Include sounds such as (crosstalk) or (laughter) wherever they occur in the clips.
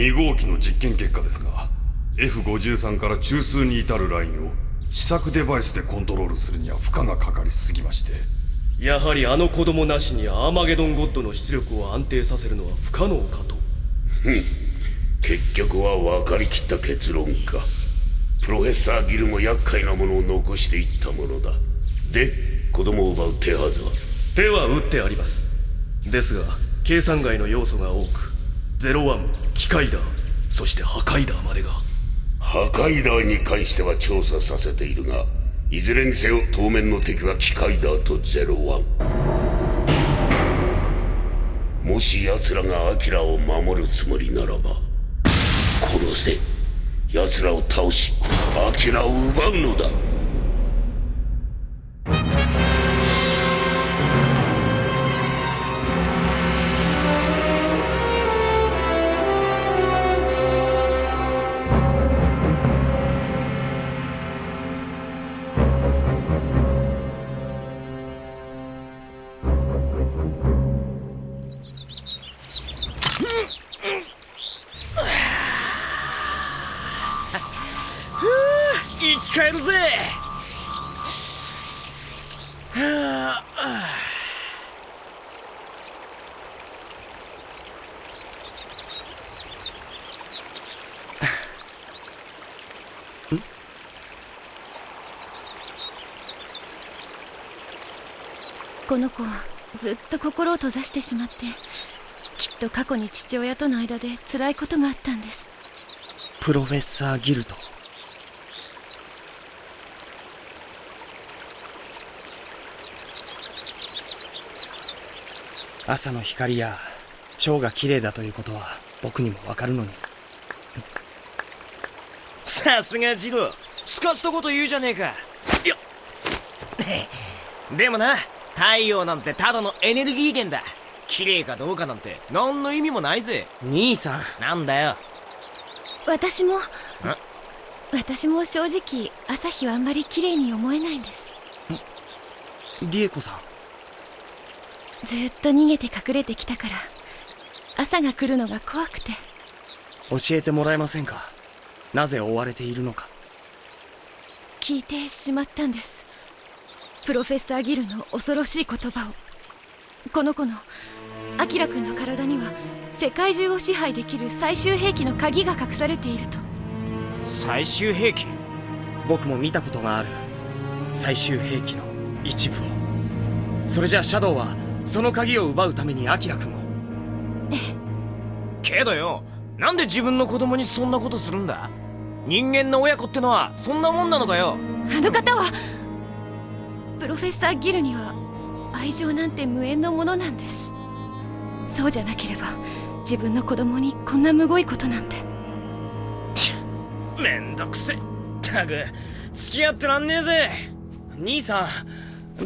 2号機の実験結果ですが F53 から中枢に至るラインを試作デバイスでコントロールするには負荷がかかりすぎましてやはりあの子供なしにアーマゲドンゴッドの出力を安定させるのは不可能かと。結局は分かりきった結論か。プロフェッサーギルも厄介なものを残していったものだ。で子供を奪う手はずは？手は打ってあります。ですが計算外の要素が多く01機械だ。そして破壊だまでが。破壊だに関しては調査させているがいずれにせよ当面の敵は機械だと01もし奴らがアキラを守るつもりならば殺せ奴らを倒しアキラを奪うのだ。この子ずっと心を閉ざしてしまってきっと過去に父親との間で辛いことがあったんです。プロフェッサーギルト。朝の光や蝶が綺麗だということは僕にもわかるのに。さすがジロー。スカしたこと言うじゃねえか。よっ。でもな太陽なんてただのエネルギー源だ。綺麗かどうかなんて何の意味もないぜ。兄さん。なんだよ。私も私も正直朝日はあんまり綺麗に思えないんです。リエコさんずっと逃げて隠れてきたから朝が来るのが怖くて。教えてもらえませんか？なぜ追われているのか。聞いてしまったんです。プロフェッサーギルの恐ろしい言葉を。この子のアキラ君の体には世界中を支配できる最終兵器の鍵が隠されていると。最終兵器？僕も見たことがある最終兵器の一部を。それじゃあシャドウはその鍵を奪うためにアキラ君を。え (laughs) えけどよなんで自分の子供にそんなことするんだ？人間の親子ってのはそんなもんなのかよ？あの方はプロフェッサーギルには愛情なんて無縁のものなんです。そうじゃなければ自分の子供にこんなむごいことなんて。めんどくせ。ったく付き合ってらんねえぜ。兄さん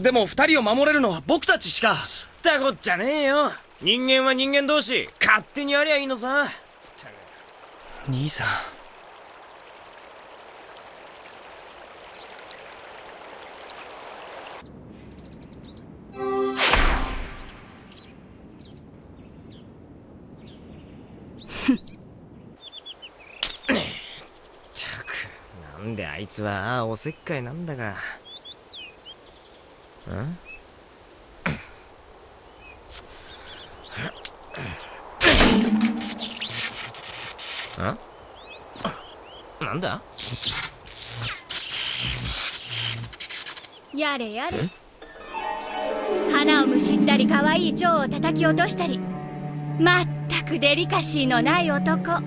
でも二人を守れるのは僕たちしか。知ったこっちゃねえよ。人間は人間同士。勝手にやりゃいいのさ。兄さん。っ。たくなんであいつはああおせっかいなんだがん？ん？なんだ？やれやれ。花をむしったり可愛い蝶を叩き落としたり。まったくデリカシーのない男。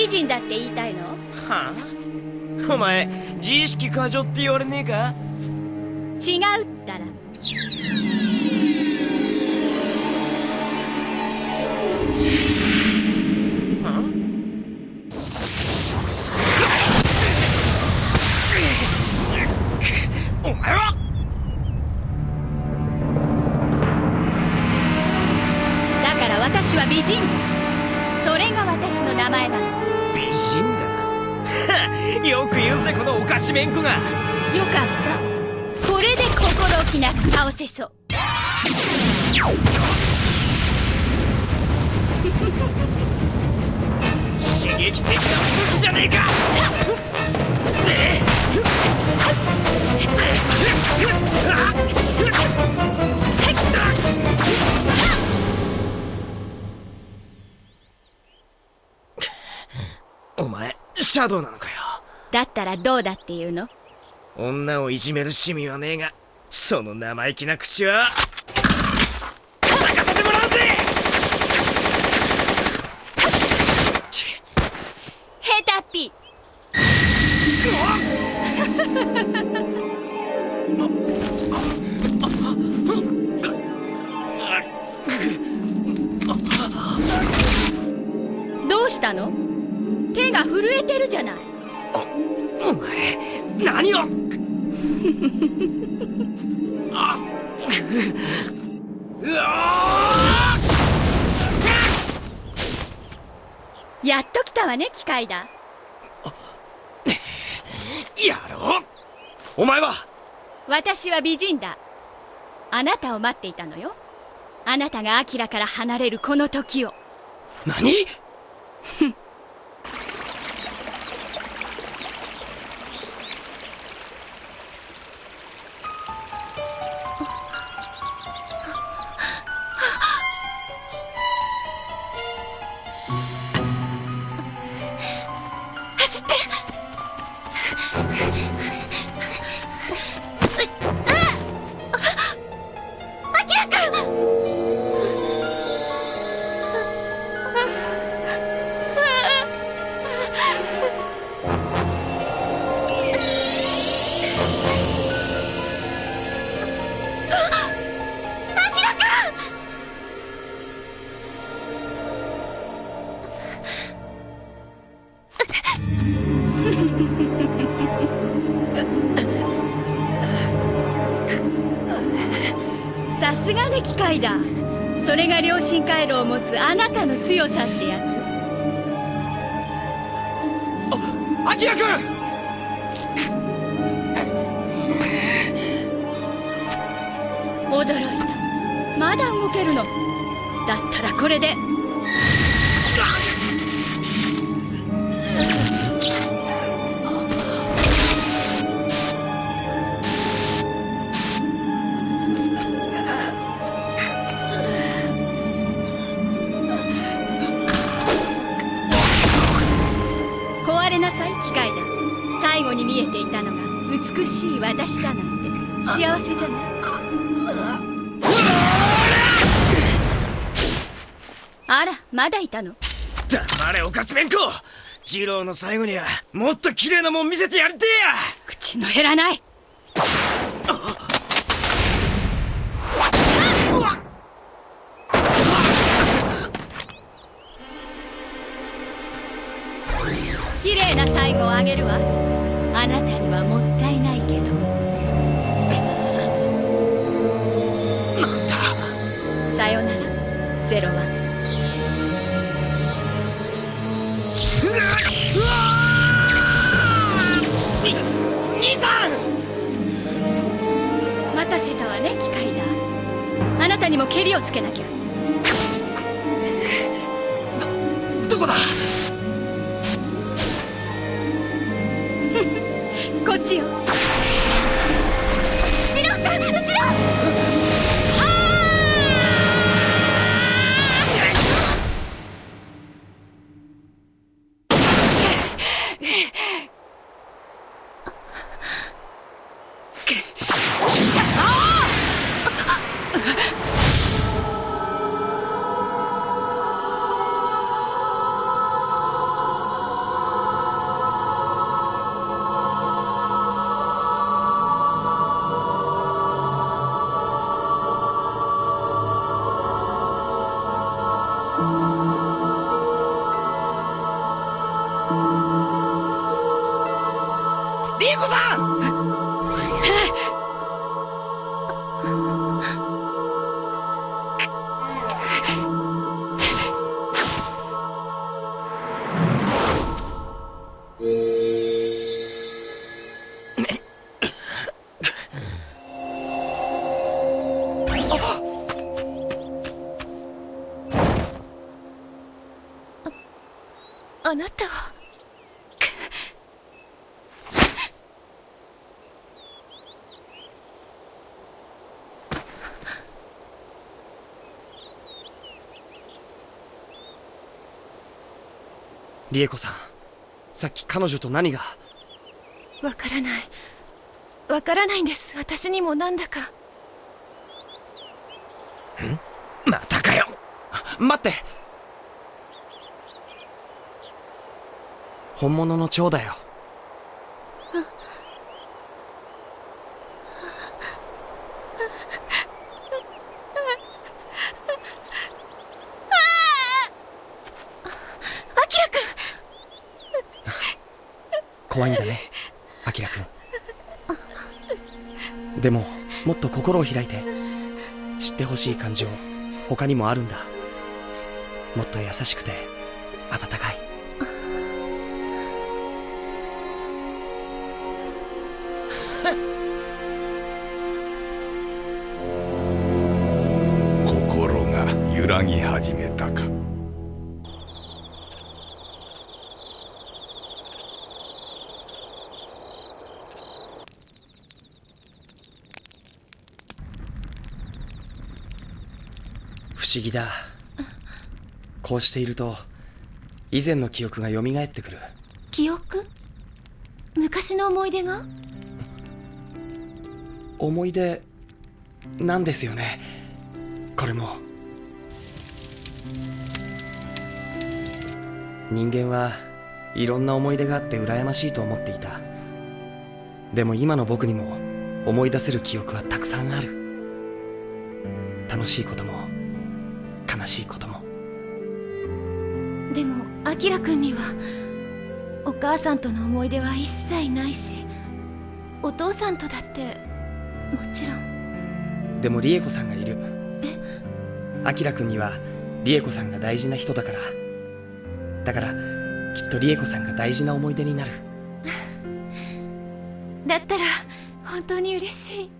美人だって言いたいの？はあ？お前自意識過剰って言われねえか？違うったらしめんこが。かった。これで心置きなく倒せそう。(laughs) 刺激的な武器じゃねえか。(laughs) お前シャドウなのかよだったらどうだっていうの？女をいじめる趣味はねえがその生意気な口は。ね機械だ。やろう。お前は？私は美人だ。あなたを待っていたのよ。あなたがアキラから離れるこの時を。何？(laughs) すがね機械だ。それが良心回路を持つあなたの強さってやつ。アキラ君！驚いた。まだ動けるの。だったらこれでに見えていたのが美しい私だなんて幸せじゃない。あらまだいたの？黙れおかちめんこ二郎の最後にはもっと綺麗なもん見せてやりてえや。口の減らない。綺麗な最後をあげるわあなたにはもったいないけど。なんださよなら。ゼロワン待たせたわね機械だあなたにもケリをつけなきゃリエコさん。さっき彼女と何が？わからない。わからないんです。私にもなんだか。またかよ。待って。本物の蝶だよ怖いんだね。アキラくんでももっと心を開いて知ってほしい感情他にもあるんだ。もっと優しくて温かい。(laughs) 心が揺らぎ始めたか不思議だ。こうしていると以前の記憶が蘇ってくる。記憶？昔の思い出が？思い出なんですよね。これも。人間はいろんな思い出があって羨ましいと思っていた。でも今の僕にも思い出せる記憶はたくさんある。楽しいことも悲しいことも。でもアキラくんにはお母さんとの思い出は一切ないしお父さんとだってもちろん。でもリエコさんがいる。アキラくんにはリエコさんが大事な人だから。だからきっとリエコさんが大事な思い出になる。(laughs) だったら本当に嬉しい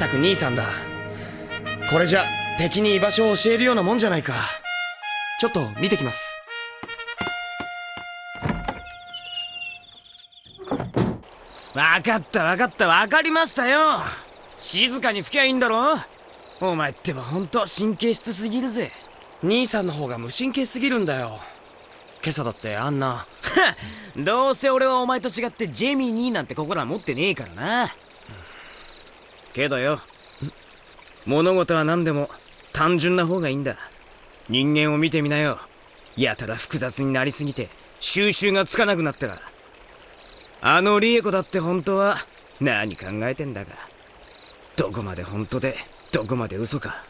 ったく兄さんだ。これじゃ敵に居場所を教えるようなもんじゃないか。ちょっと見てきます。わかったわかった。わかりましたよ。静かに吹きゃいいんだろ？お前ってば本当神経質すぎるぜ。兄さんの方が無神経すぎるんだよ。今朝だってあんな。(laughs) どうせ俺はお前と違ってジェミニーなんて心は持ってねえからな。けどよ。物事は何でも単純な方がいいんだ。人間を見てみなよ。やたら複雑になりすぎて収集がつかなくなったら。あのリエコだって本当は何考えてんだか。どこまで本当でどこまで嘘か。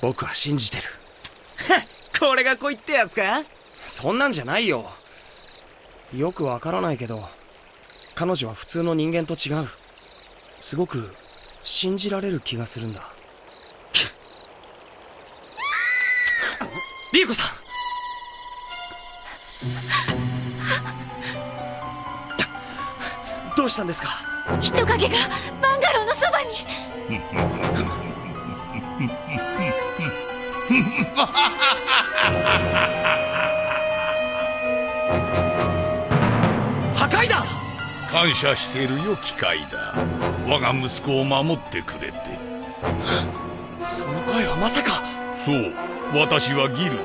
僕は信じてる。(laughs) これが恋ってやつか？そんなんじゃないよ。よくわからないけど彼女は普通の人間と違うすごく信じられる気がするんだ。リエコさん。どうしたんですか？人影がバンガローのそばに (laughs) 感謝しているよ機械だ。我が息子を守ってくれて。その声はまさか。そう私はギルだ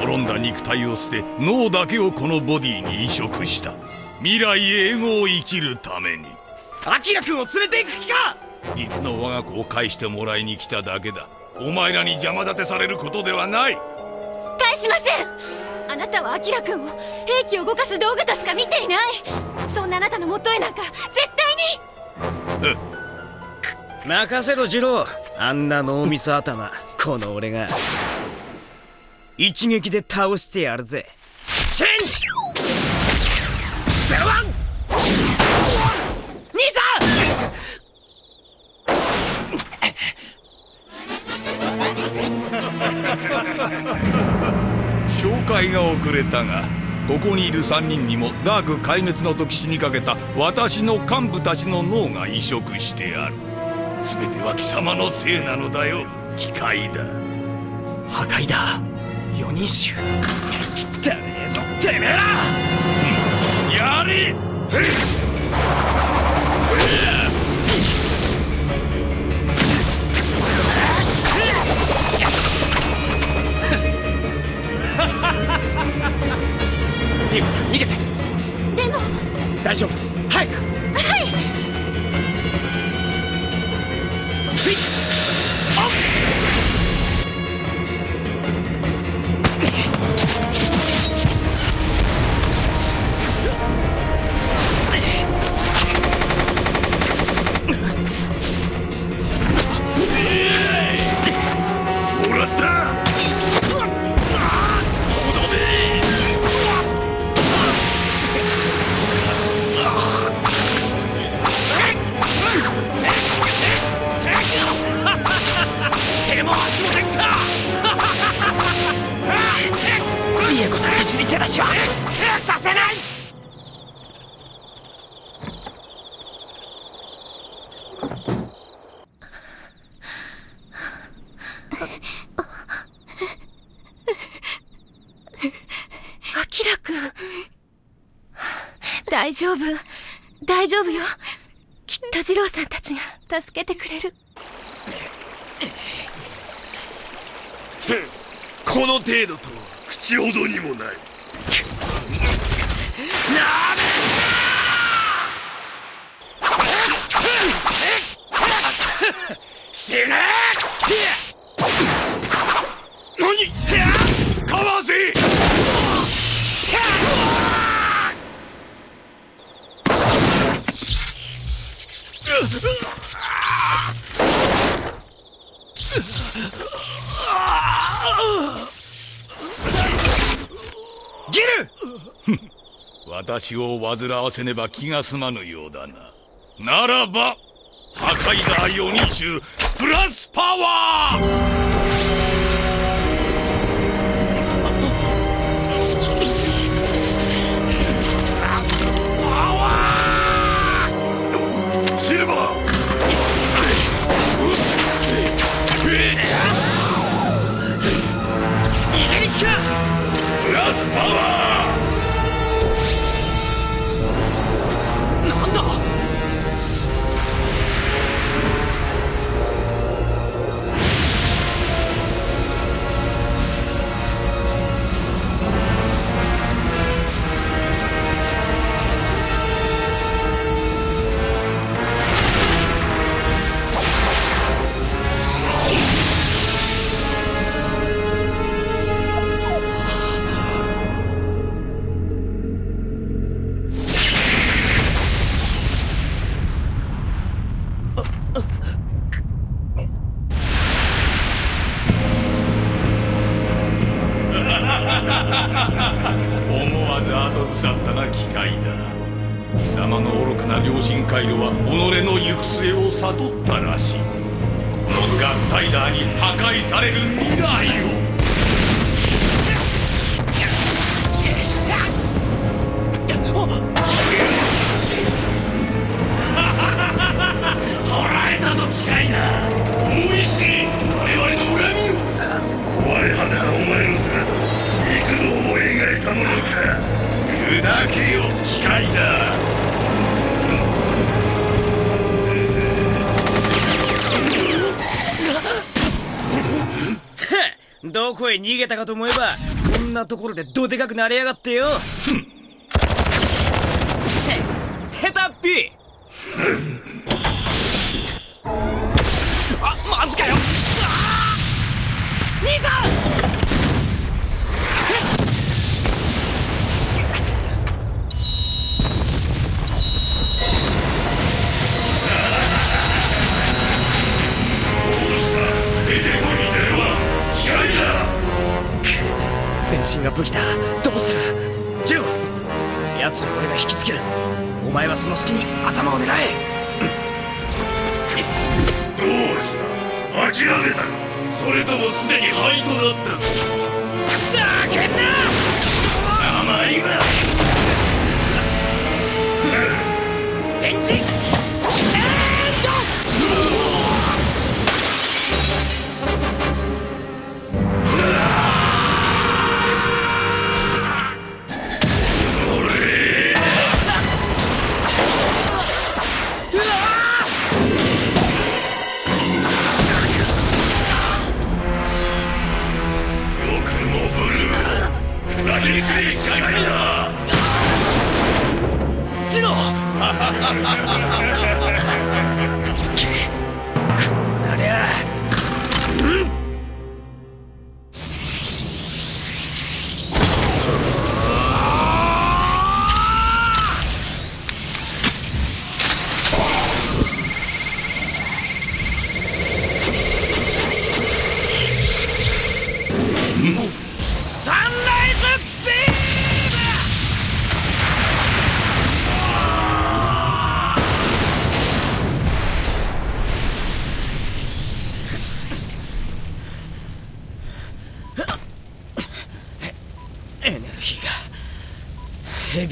滅んだ肉体を捨て脳だけをこのボディに移植した。未来永劫を生きるために。アキラ君を連れて行く気か！実の我が子を返してもらいに来ただけだ。お前らに邪魔立てされることではない。返しませんあなたはアキラ君を兵器を動かす道具としか見ていない。そんなあなたの元へなんか絶対に。任せろジロー。あんな脳みそ頭。この俺が。一撃で倒してやるぜ。チェンジ！ゼロワン兄さん紹介が遅れたがここにいる3人にもダーク壊滅の時死にかけた私の幹部たちの脳が移植してある。全ては貴様のせいなのだよ。機械だ。破壊だ。四人衆。汚ねえぞ。てめえら！やれリコさん逃げて。でも。大丈夫。早く。はい。スイッチ丈夫？大丈夫よ。きっと二郎さんたちが助けてくれる。この程度とは口ほどにもない。私を煩わせねば気が済まぬようだな。ならば破壊だ4人衆プラスパワー!ず後ずさったな機械だ。貴様の愚かな良心回路は己の行く末を悟ったらしい。この合体ダーに破壊される未来を。砕けよ機械だ。(laughs) どこへ逃げたかと思えばこんなところでどでかくなりやがってよ。(laughs) へヘタッピ身が武器だ。どうする？ジュン！奴を俺が引きつける。お前はその隙に頭を狙え。どうした？諦めた。それともすでに灰となった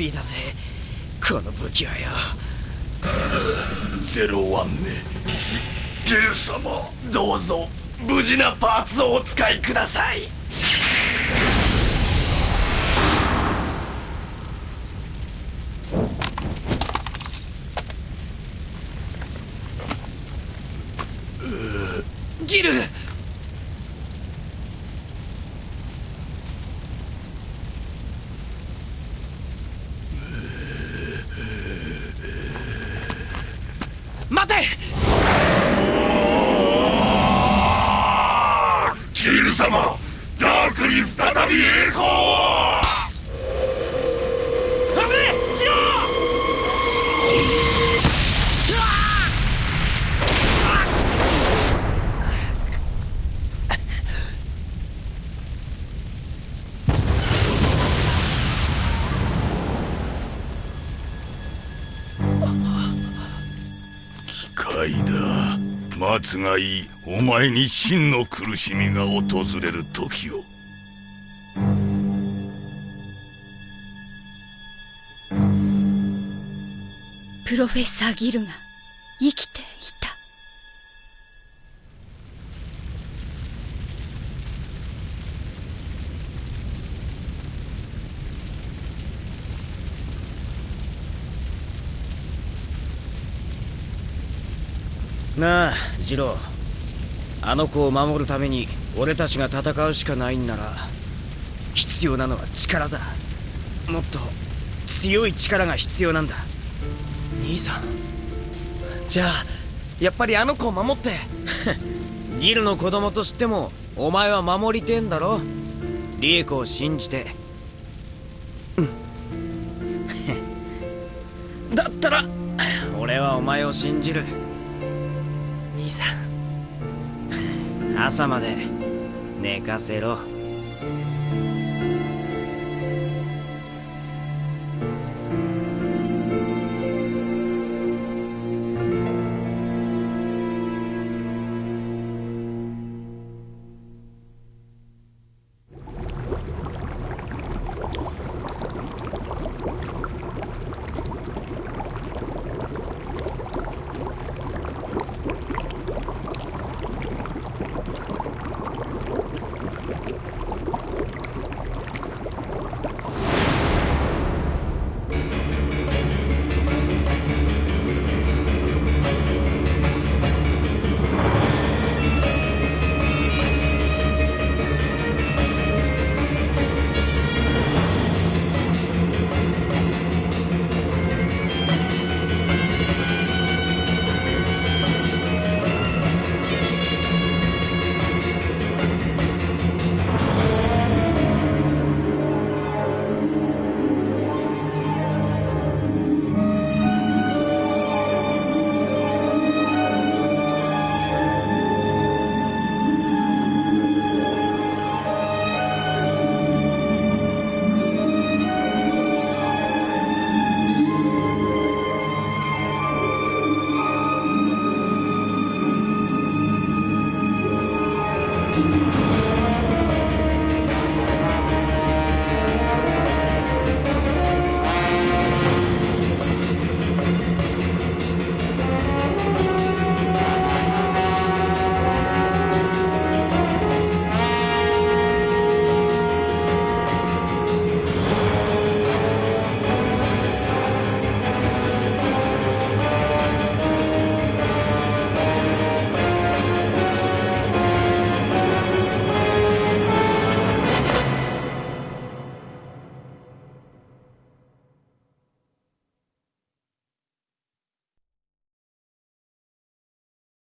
ビーだぜ。この武器はよ。ゼロワン目。ゲル様どうぞ。無事なパーツをお使いください。ギル待つがいい。お前に真の苦しみが訪れる時を。プロフェッサー・ギルが生きて。なあジロー。あの子を守るために俺たちが戦うしかないんなら必要なのは力だ。もっと強い力が必要なんだ。兄さん。じゃあやっぱりあの子を守って。(laughs) ギルの子供としてもお前は守りてんだろ。リエコを信じて。うん。(laughs) だったら俺はお前を信じる。さん。朝まで寝かせろ。